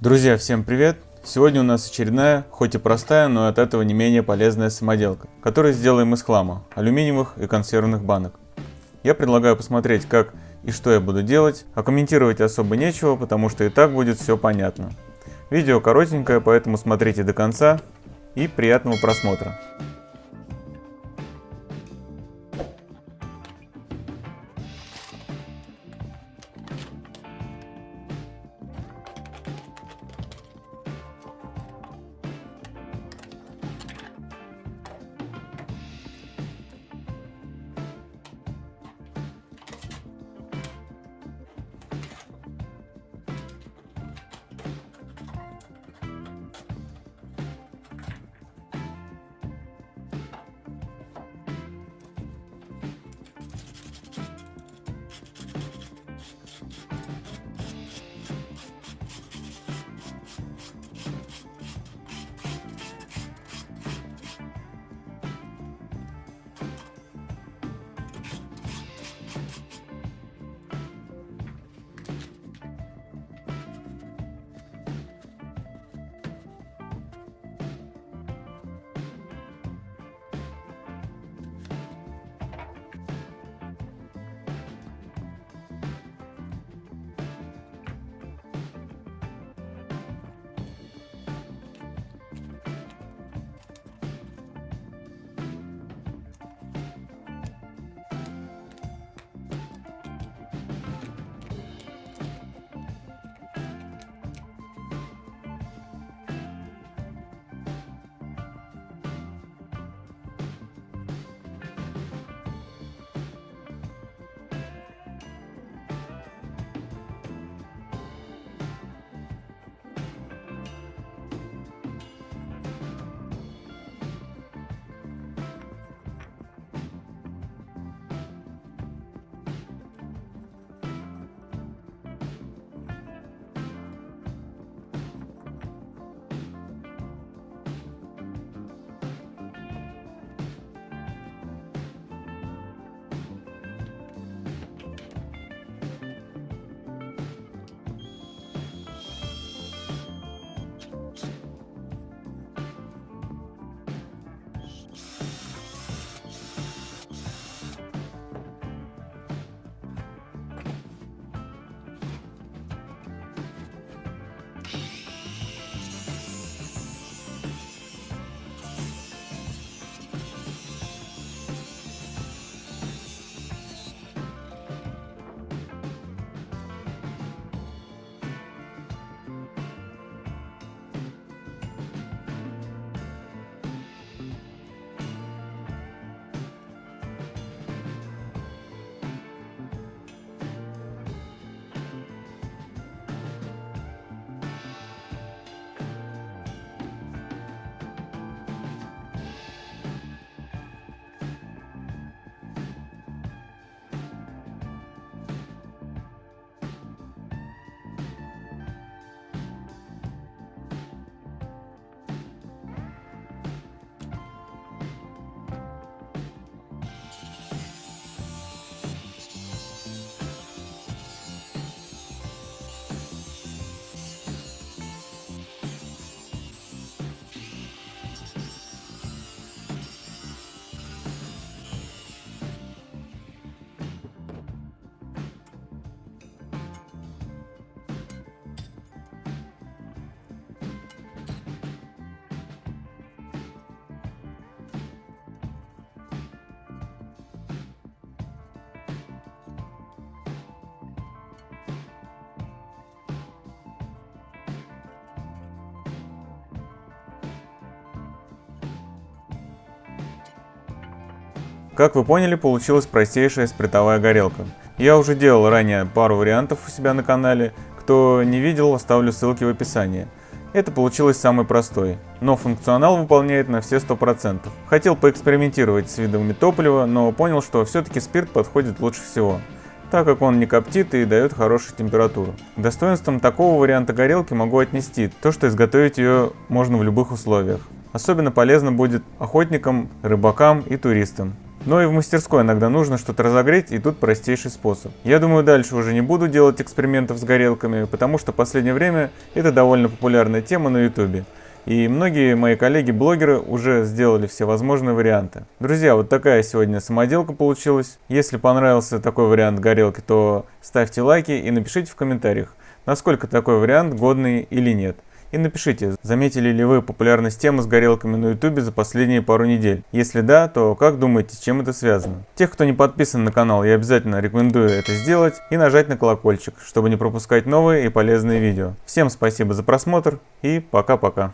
Друзья, всем привет! Сегодня у нас очередная, хоть и простая, но от этого не менее полезная самоделка, которую сделаем из хлама, алюминиевых и консервных банок. Я предлагаю посмотреть, как и что я буду делать, а комментировать особо нечего, потому что и так будет все понятно. Видео коротенькое, поэтому смотрите до конца и приятного просмотра. Как вы поняли, получилась простейшая спиртовая горелка. Я уже делал ранее пару вариантов у себя на канале, кто не видел, оставлю ссылки в описании. Это получилось самый простой, но функционал выполняет на все 100%. Хотел поэкспериментировать с видами топлива, но понял, что все-таки спирт подходит лучше всего, так как он не коптит и дает хорошую температуру. К достоинствам такого варианта горелки могу отнести то, что изготовить ее можно в любых условиях. Особенно полезно будет охотникам, рыбакам и туристам. Но и в мастерской иногда нужно что-то разогреть, и тут простейший способ. Я думаю, дальше уже не буду делать экспериментов с горелками, потому что в последнее время это довольно популярная тема на ютубе. И многие мои коллеги-блогеры уже сделали все возможные варианты. Друзья, вот такая сегодня самоделка получилась. Если понравился такой вариант горелки, то ставьте лайки и напишите в комментариях, насколько такой вариант годный или нет. И напишите, заметили ли вы популярность темы с горелками на ютубе за последние пару недель. Если да, то как думаете, с чем это связано? Тех, кто не подписан на канал, я обязательно рекомендую это сделать и нажать на колокольчик, чтобы не пропускать новые и полезные видео. Всем спасибо за просмотр и пока-пока.